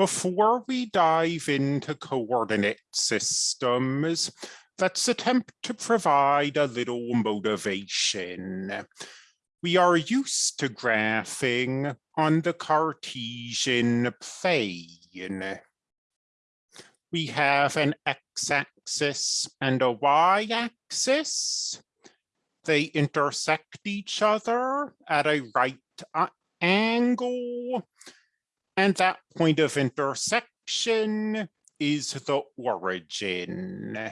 Before we dive into coordinate systems, let's attempt to provide a little motivation. We are used to graphing on the Cartesian plane. We have an x-axis and a y-axis. They intersect each other at a right angle and that point of intersection is the origin.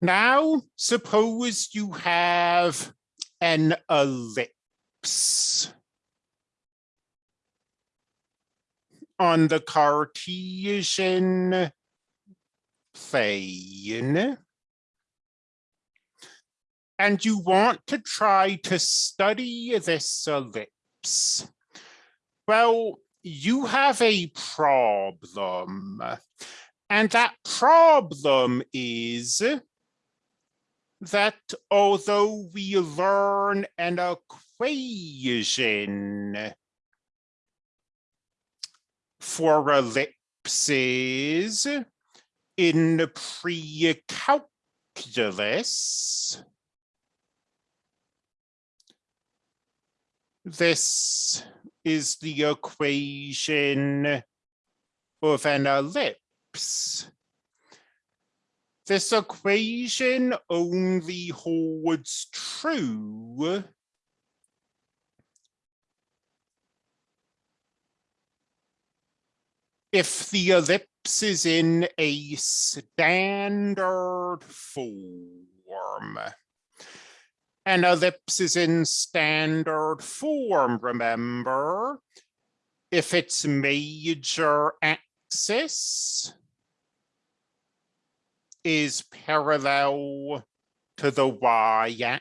Now, suppose you have an ellipse on the Cartesian plane. And you want to try to study this ellipse. Well, you have a problem. And that problem is that although we learn an equation for ellipses in pre-calculus, this is the equation of an ellipse. This equation only holds true if the ellipse is in a standard form. An ellipse is in standard form, remember? If its major axis is parallel to the y-axis,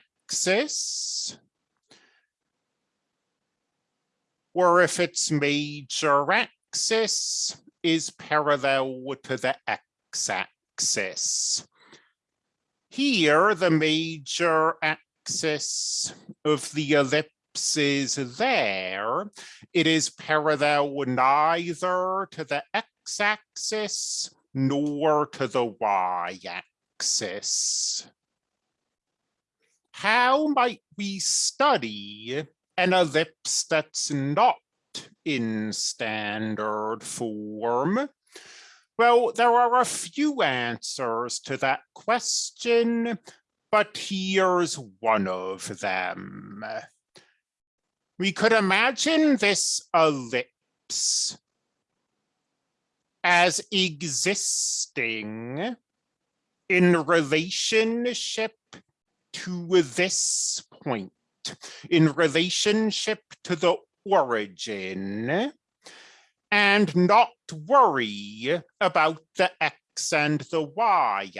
or if its major axis is parallel to the x-axis. Here, the major axis axis of the ellipse is there, it is parallel neither to the x-axis nor to the y-axis. How might we study an ellipse that's not in standard form? Well, there are a few answers to that question, but here's one of them. We could imagine this ellipse as existing in relationship to this point, in relationship to the origin, and not worry about the x and the y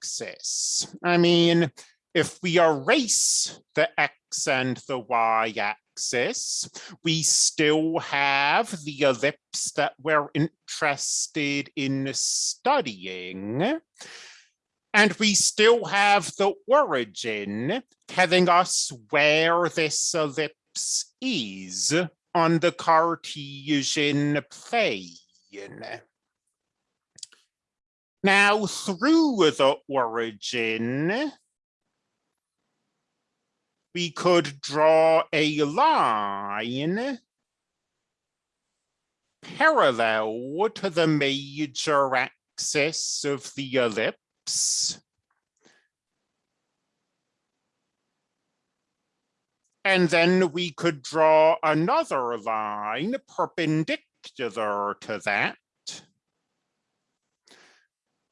axis. I mean, if we erase the x and the y axis, we still have the ellipse that we're interested in studying. And we still have the origin telling us where this ellipse is on the Cartesian plane. Now, through the origin, we could draw a line parallel to the major axis of the ellipse. And then we could draw another line perpendicular to that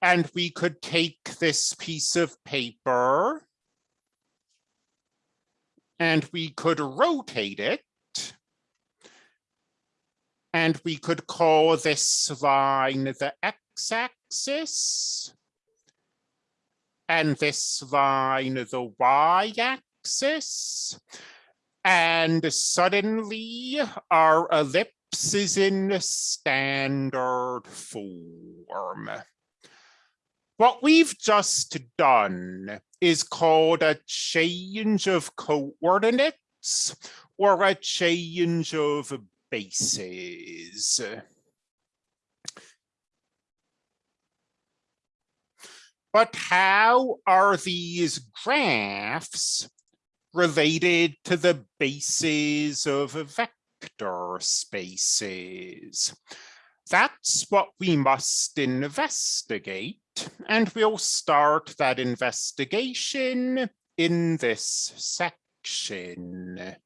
and we could take this piece of paper and we could rotate it. And we could call this line the x-axis. And this line the y-axis. And suddenly our ellipse is in standard form. What we've just done is called a change of coordinates or a change of bases. But how are these graphs related to the bases of vector spaces? That's what we must investigate, and we'll start that investigation in this section.